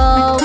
Oh.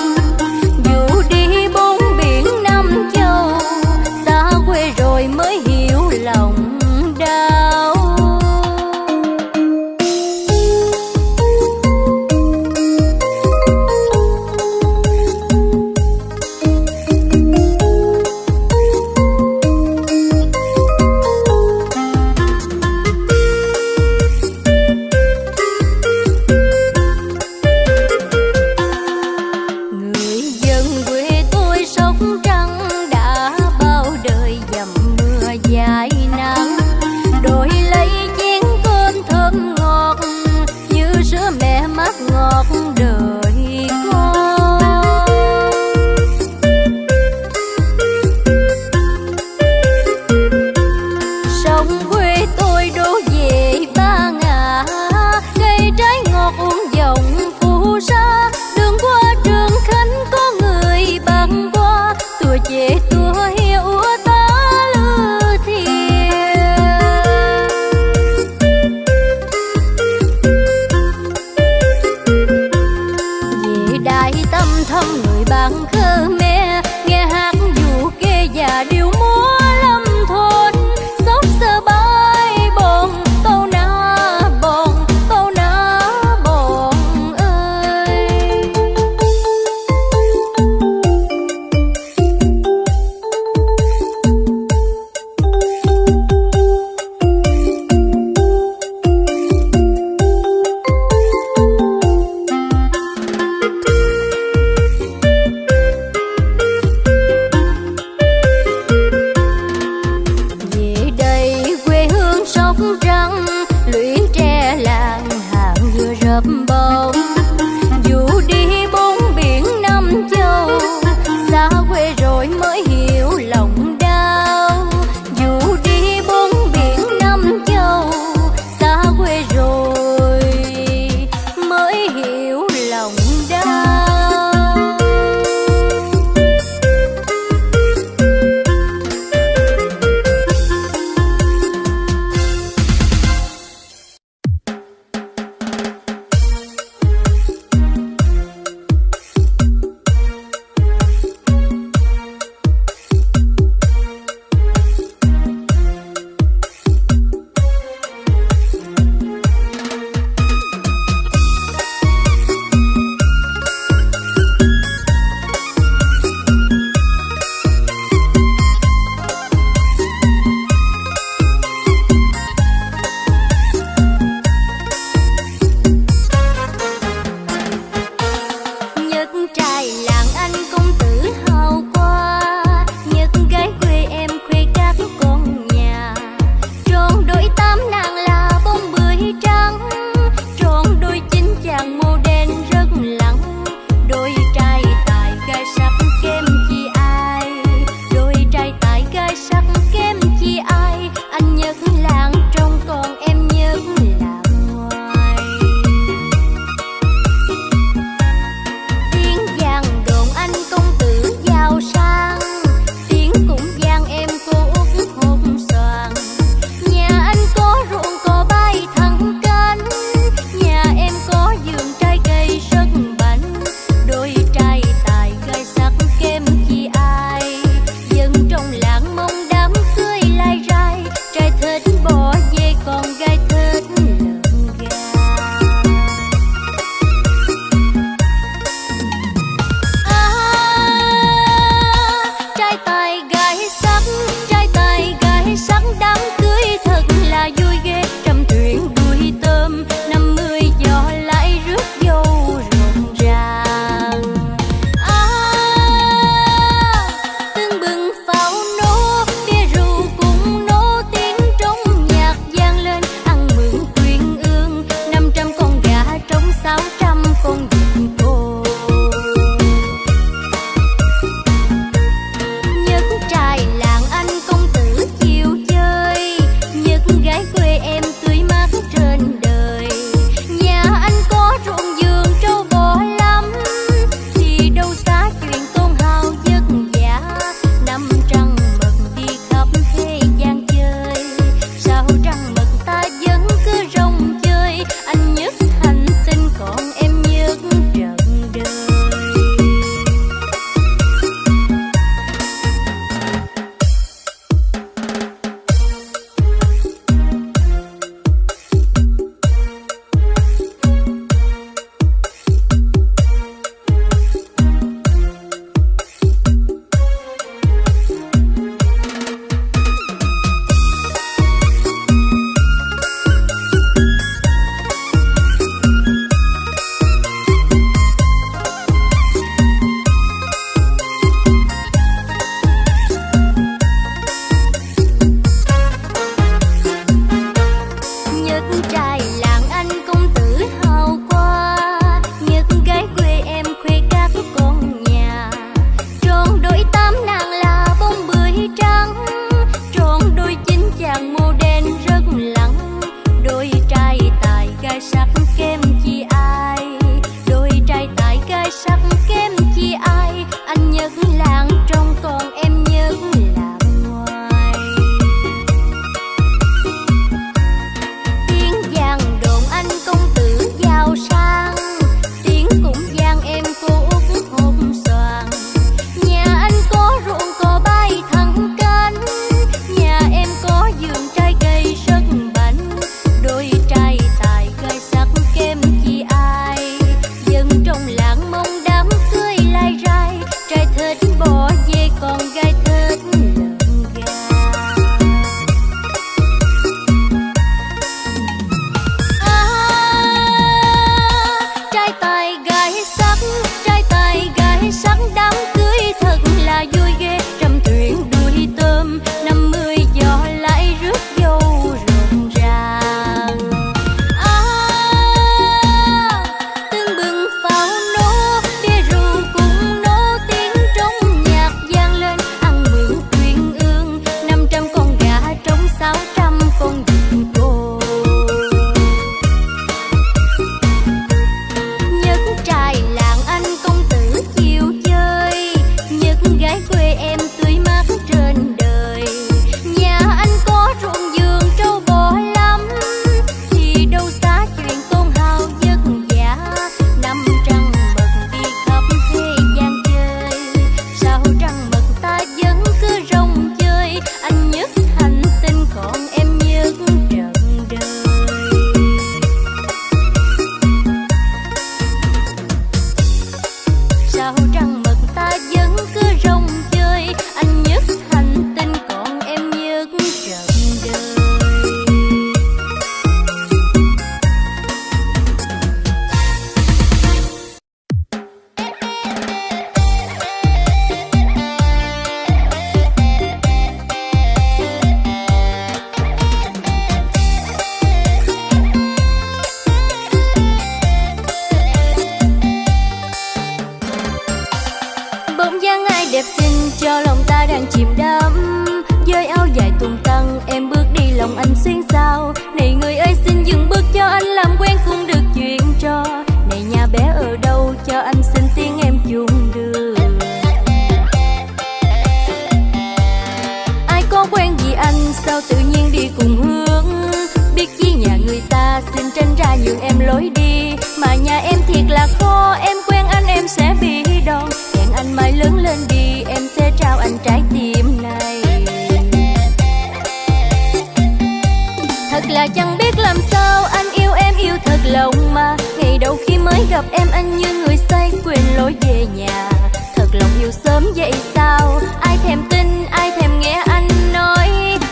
anh như người say quên lối về nhà. Thật lòng yêu sớm vậy sao? Ai thèm tin, ai thèm nghe anh nói.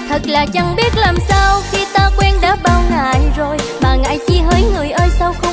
Thật là chẳng biết làm sao Khi ta quen đã bao ngày rồi. Mà ngại chi hỡi người ơi sao không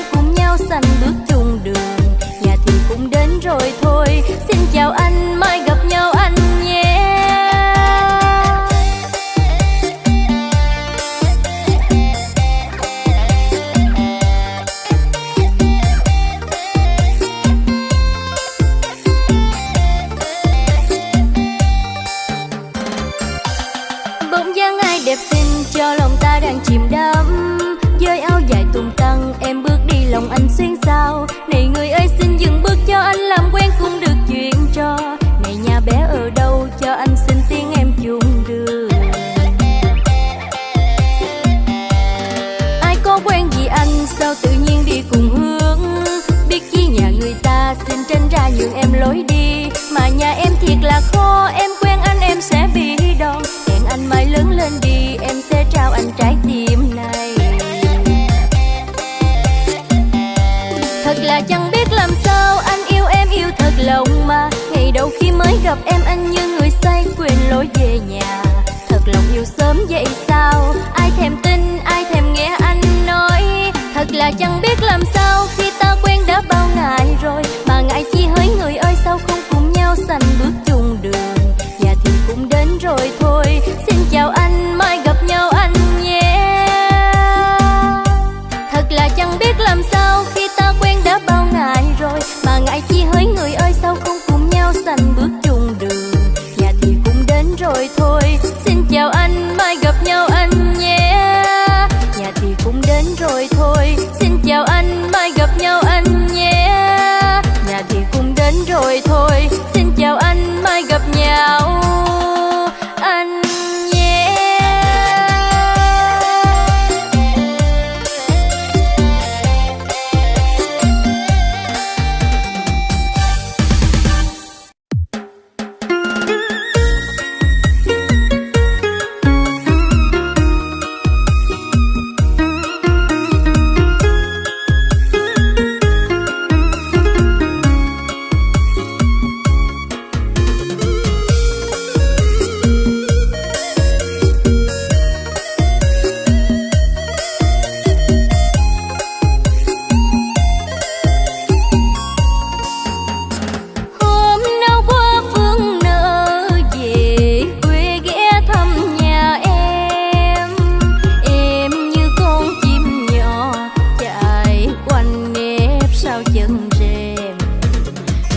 xem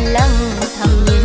lăng thầm nhìn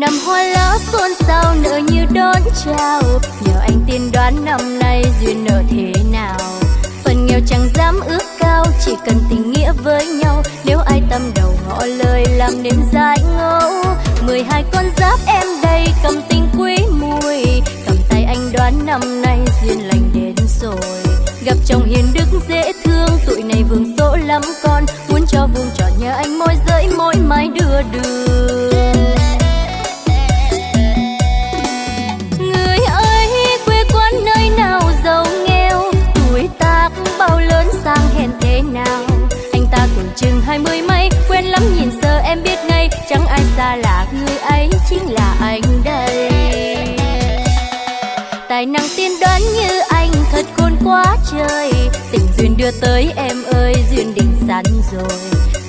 năm hoa lá xuân xao, nở như đón chào. Nhờ anh tiên đoán năm nay duyên nợ thế nào? Phần nghèo chẳng dám ước cao, chỉ cần tình nghĩa với nhau. Nếu ai tâm đầu ngõ lời làm nên dại ngẫu. Mười hai con giáp em đây cầm tình quý mùi. Cầm tay anh đoán năm nay duyên lành đến rồi. Gặp chồng hiền đức dễ thương, tuổi này vương số lắm con. Muốn cho vuông tròn nhờ anh môi giới môi mái đưa đường. ơi, tình duyên đưa tới em ơi, duyên định sẵn rồi.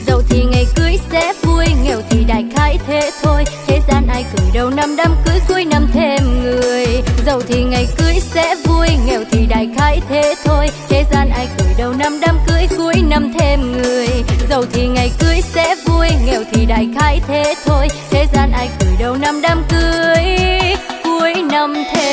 Giàu thì ngày cưới sẽ vui, nghèo thì đại khái thế thôi. Thế gian ai cười đầu năm đám cưới cuối năm thêm người. Giàu thì ngày cưới sẽ vui, nghèo thì đại khái thế thôi. Thế gian ai cười đầu năm đám cưới cuối năm thêm người. Giàu thì ngày cưới sẽ vui, nghèo thì đại khái thế thôi. Thế gian ai cười đầu năm đám cưới cuối năm thêm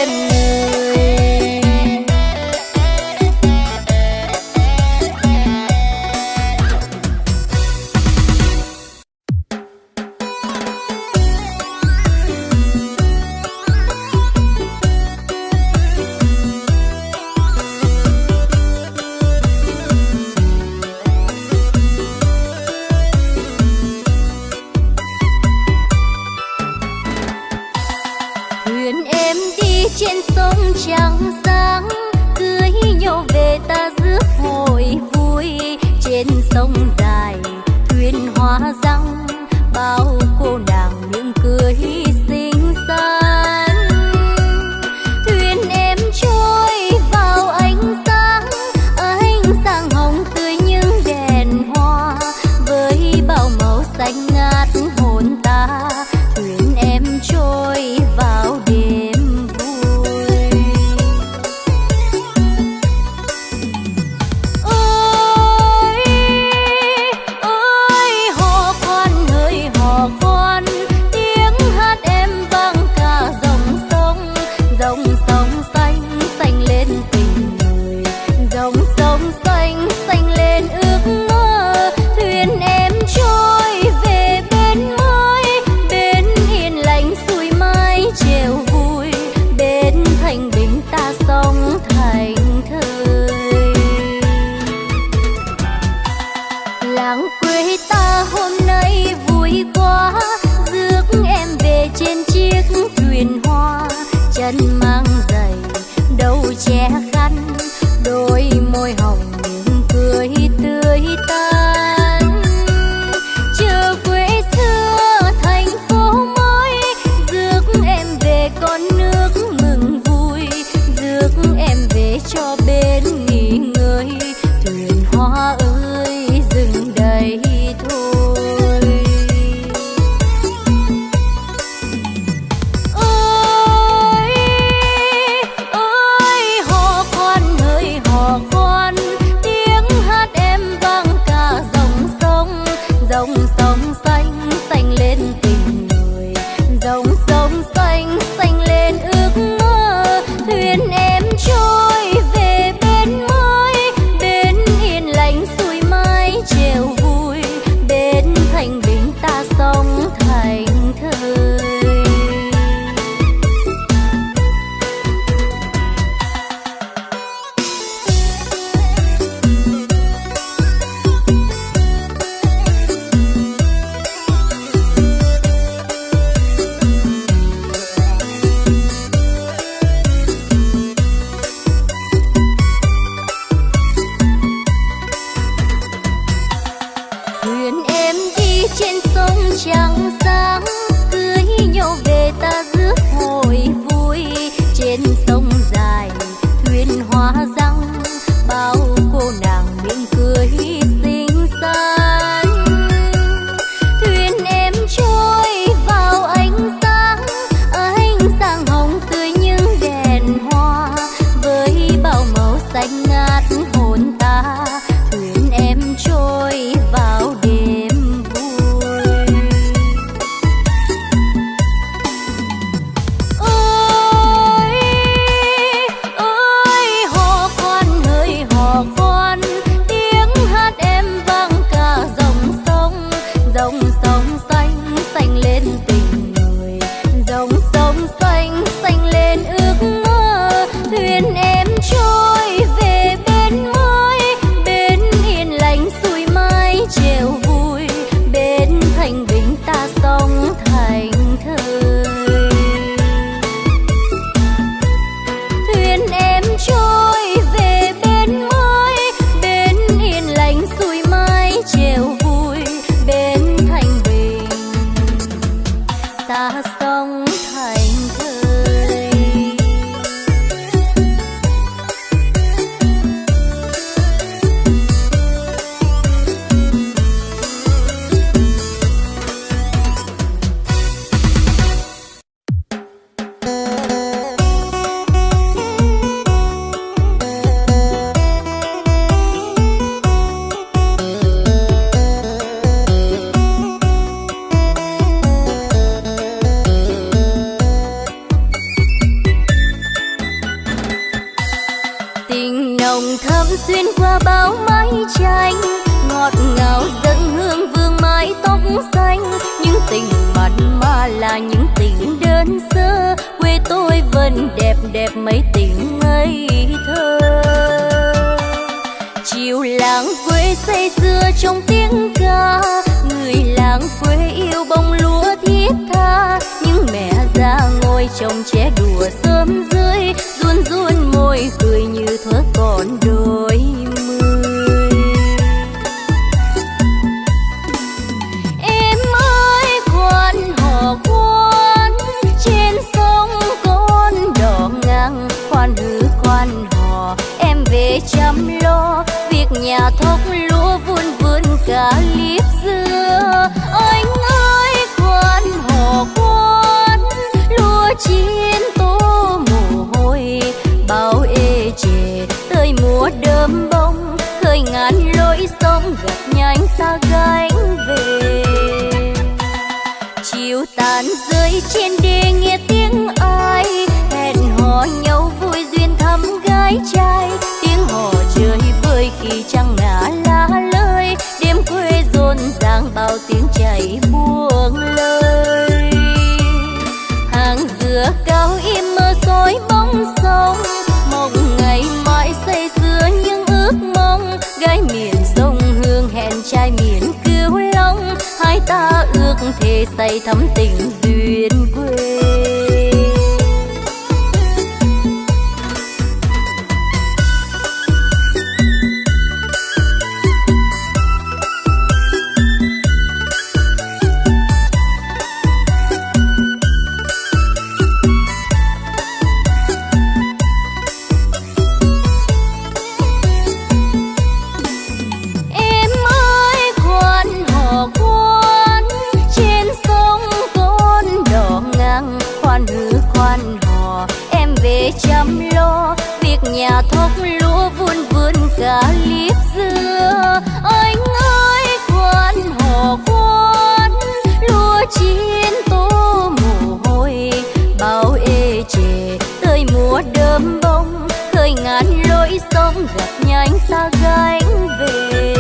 sông xóm gặp nhanh ta gánh về.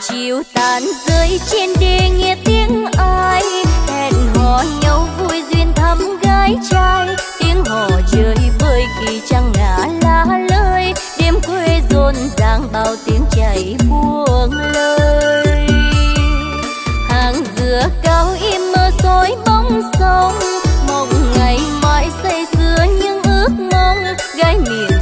Chiều tàn rơi trên đê nghe tiếng ai, hẹn hò nhau vui duyên thăm gái trai. Tiếng hò chơi vơi khi trăng ngả lá lơi, đêm quê rộn ràng bao tiếng chảy buông lời hàng dừa cao im mơ dối bóng sông, mong ngày mai xây sưa những ước mong. Gái miệng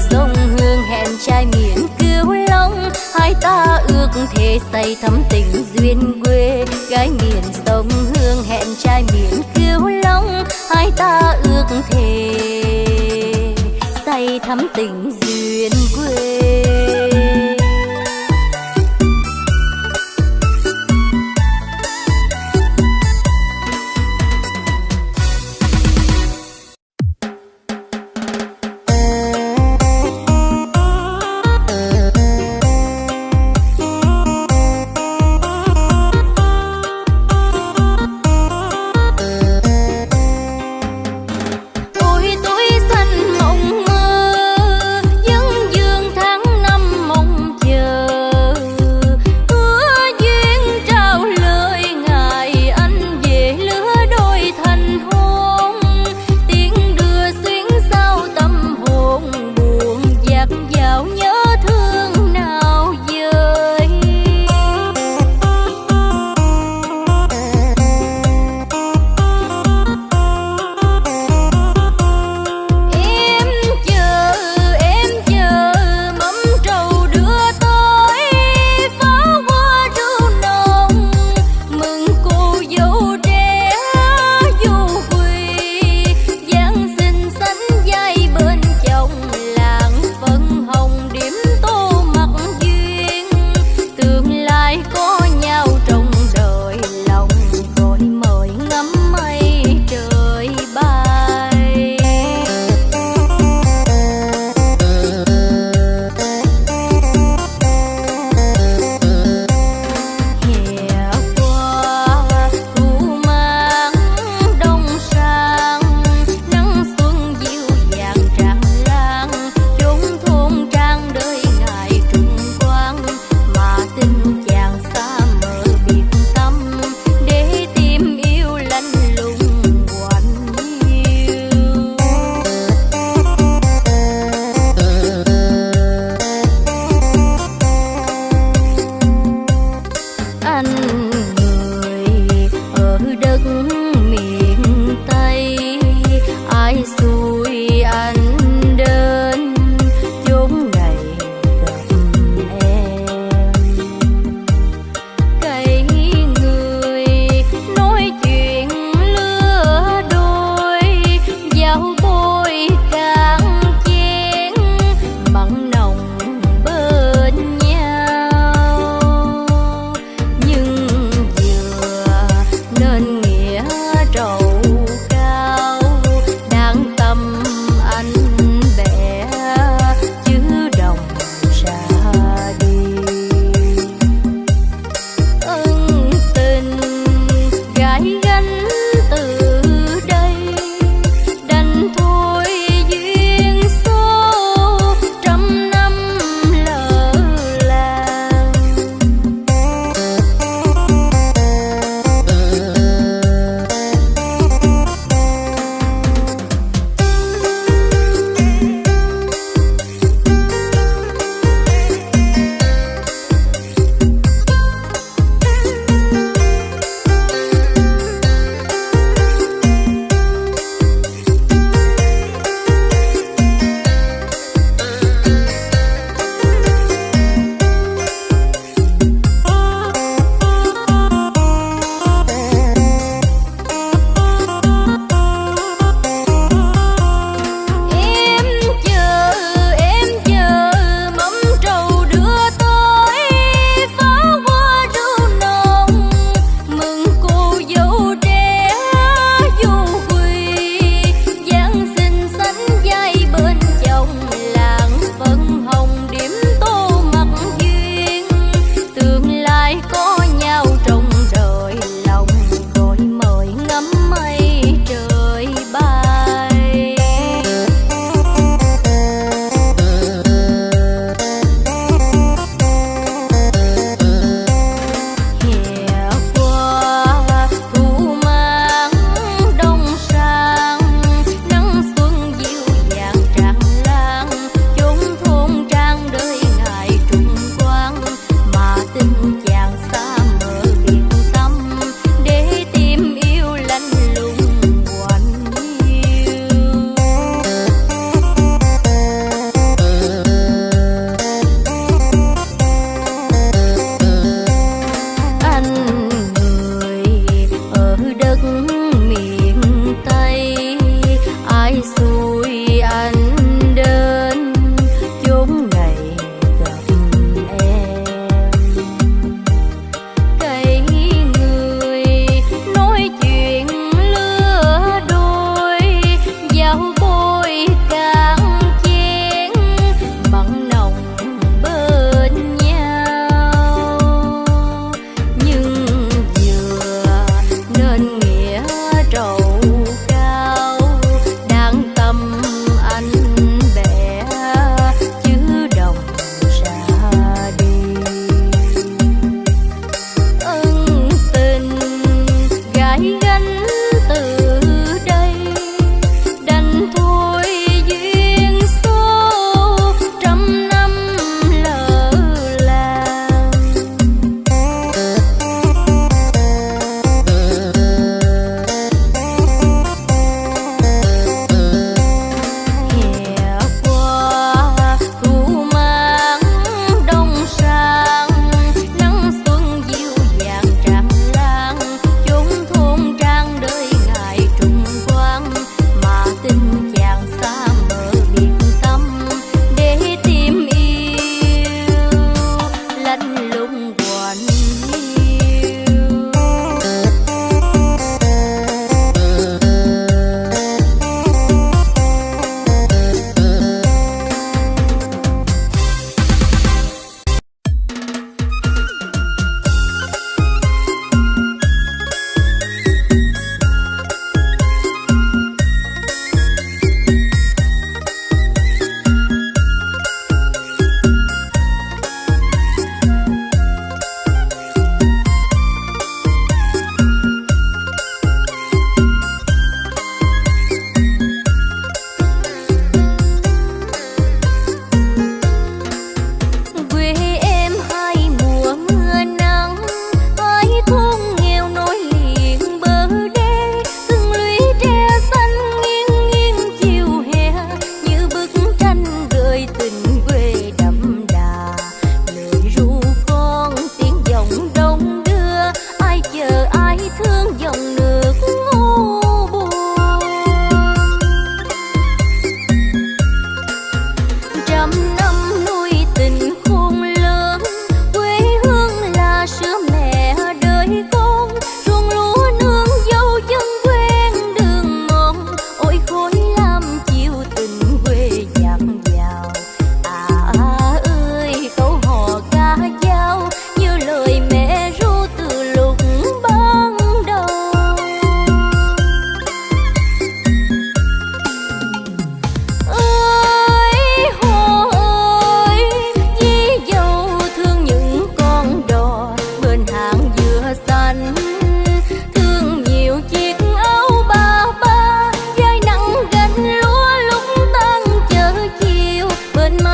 không thể say thắm tình duyên quê, gái miền sông hương hẹn trai miền kiêu long, hai ta ước thề. Say thắm tình duyên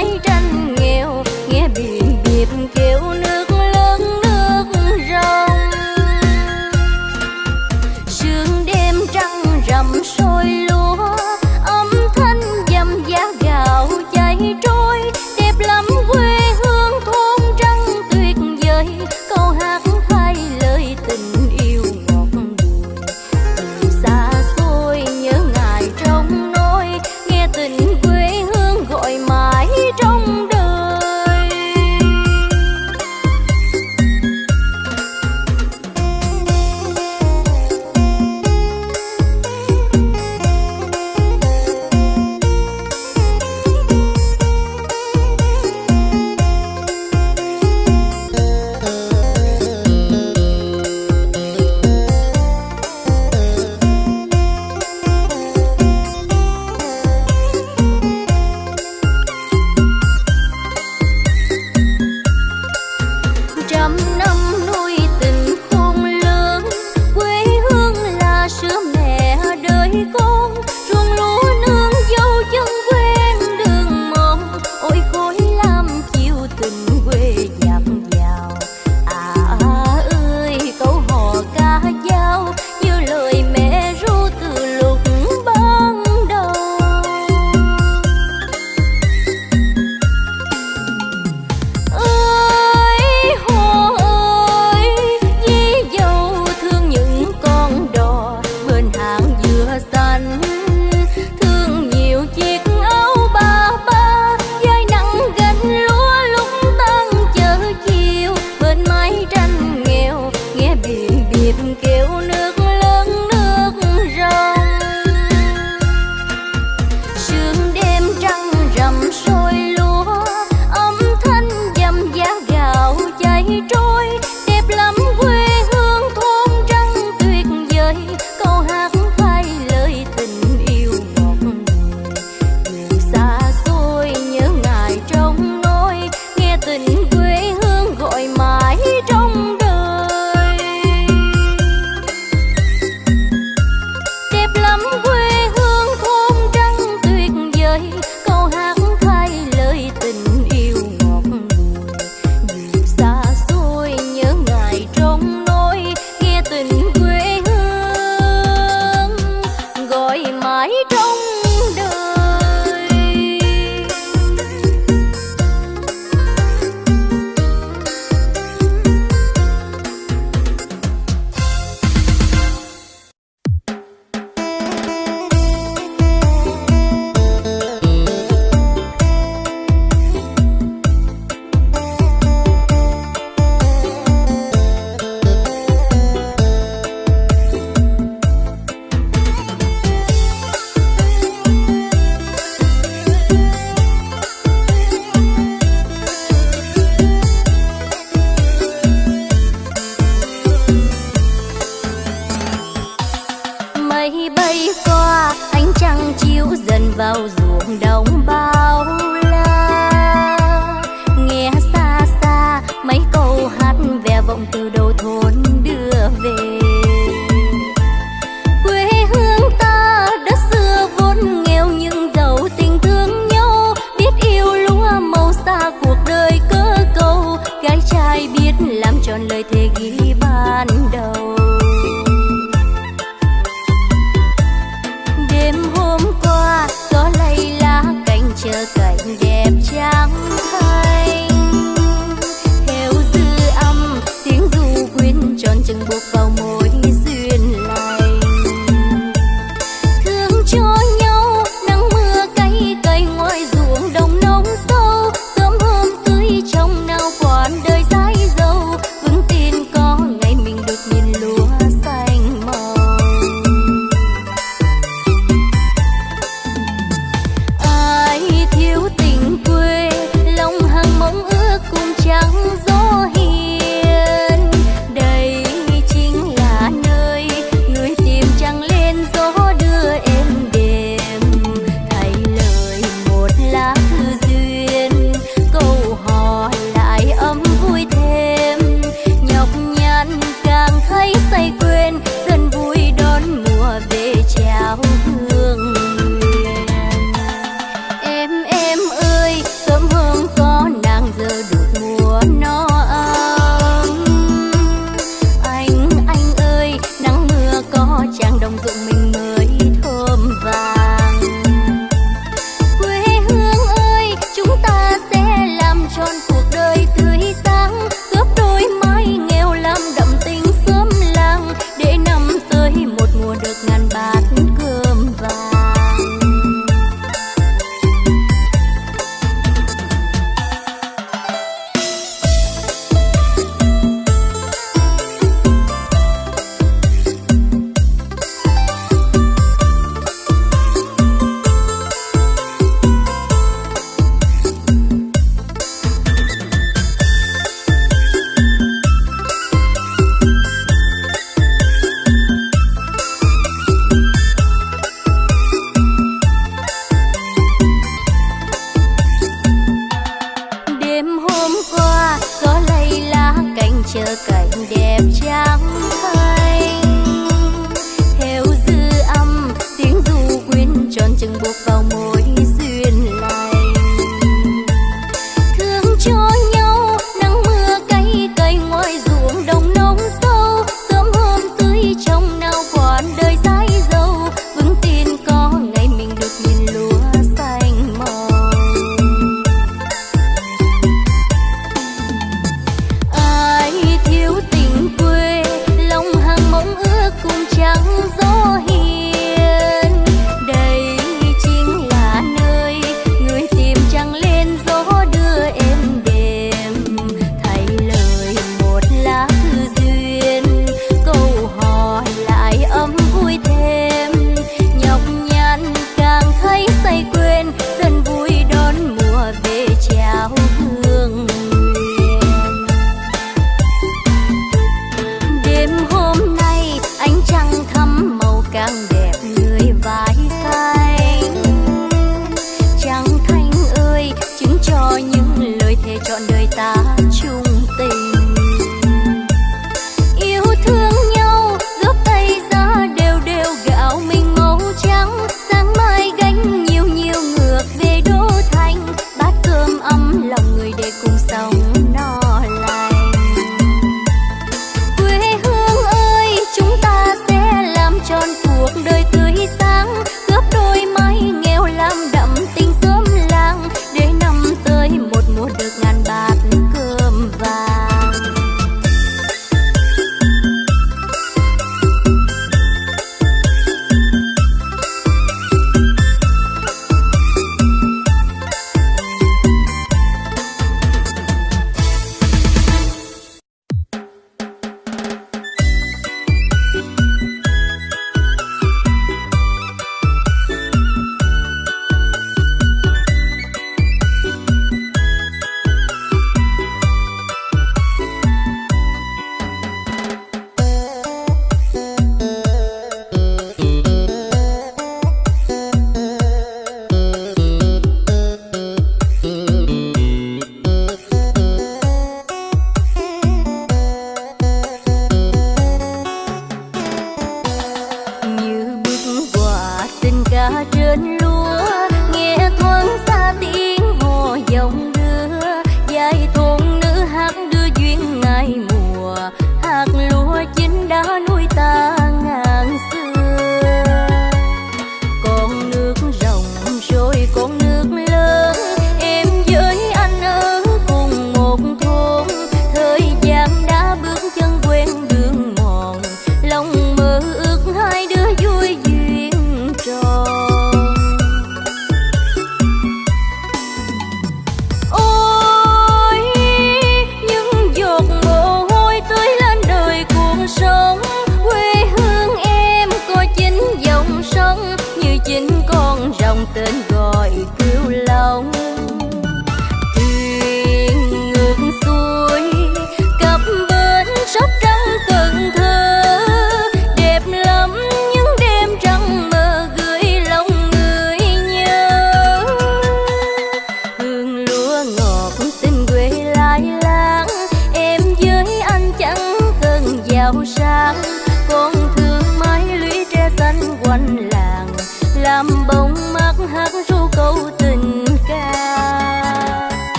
Hey.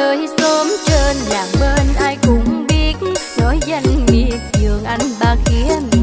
nơi xóm trên làng bên ai cũng biết, nói danh nghiệp giường anh ba khía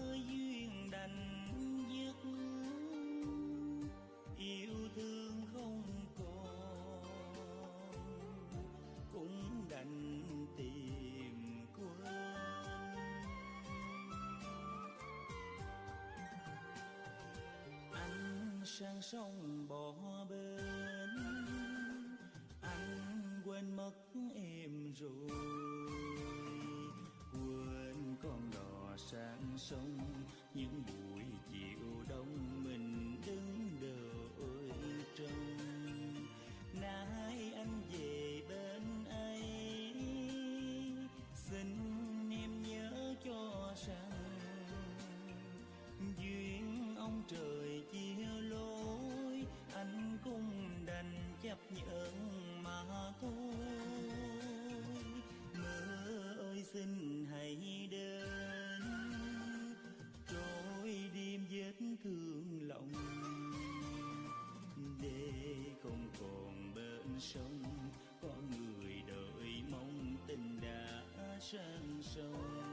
duyên đành dứt. Yêu thương không còn, cũng đành tìm quên. Anh sang sông bỏ bên, anh quên mất em rồi. Sông, những buổi chiều đông mình đứng đợi trông. Nay anh về bên ấy, xin em nhớ cho rằng duyên ông trời chia lối, anh cũng đành chấp nhận mà thôi. Mưa ơi xin sang sông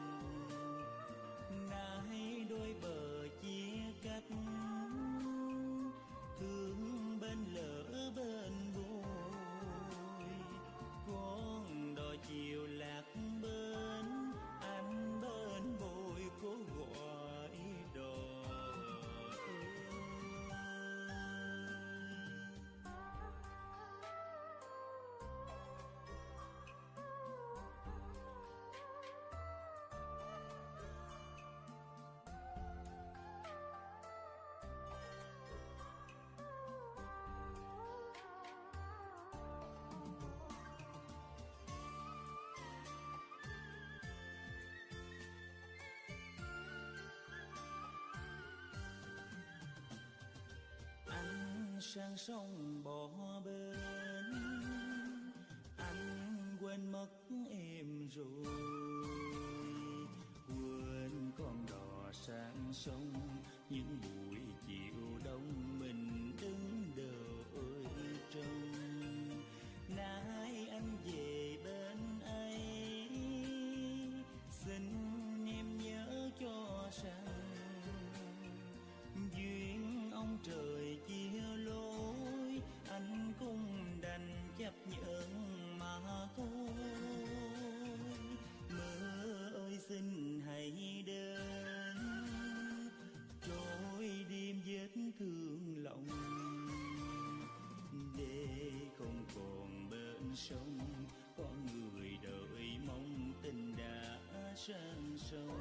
sang sông bỏ bên, anh quên mất em rồi. Quên con đò sang sông những buổi sông có